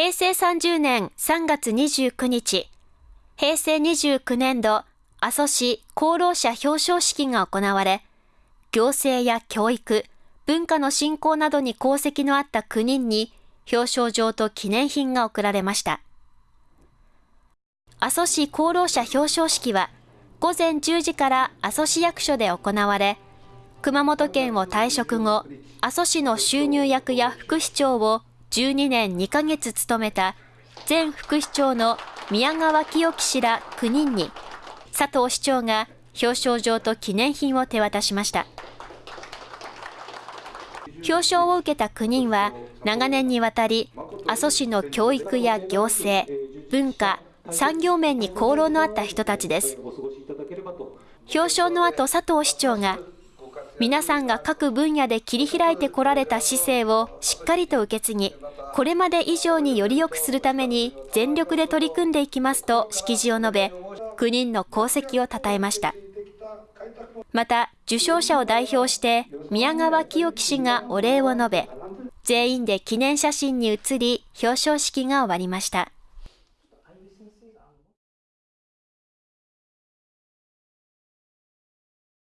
平成30年3月29日、平成29年度阿蘇市功労者表彰式が行われ、行政や教育、文化の振興などに功績のあった9人に表彰状と記念品が贈られました。阿蘇市功労者表彰式は午前10時から阿蘇市役所で行われ、熊本県を退職後、阿蘇市の収入役や副市長を12年2ヶ月務めた前副市長の宮川清樹氏ら9人に、佐藤市長が表彰状と記念品を手渡しました。表彰を受けた9人は、長年にわたり、阿蘇市の教育や行政、文化、産業面に功労のあった人たちです。表彰の後、佐藤市長が、皆さんが各分野で切り開いてこられた姿勢をしっかりと受け継ぎ、これまで以上により良くするために全力で取り組んでいきますと式辞を述べ、9人の功績を称えました。また、受賞者を代表して、宮川清樹氏がお礼を述べ、全員で記念写真に写り、表彰式が終わりました。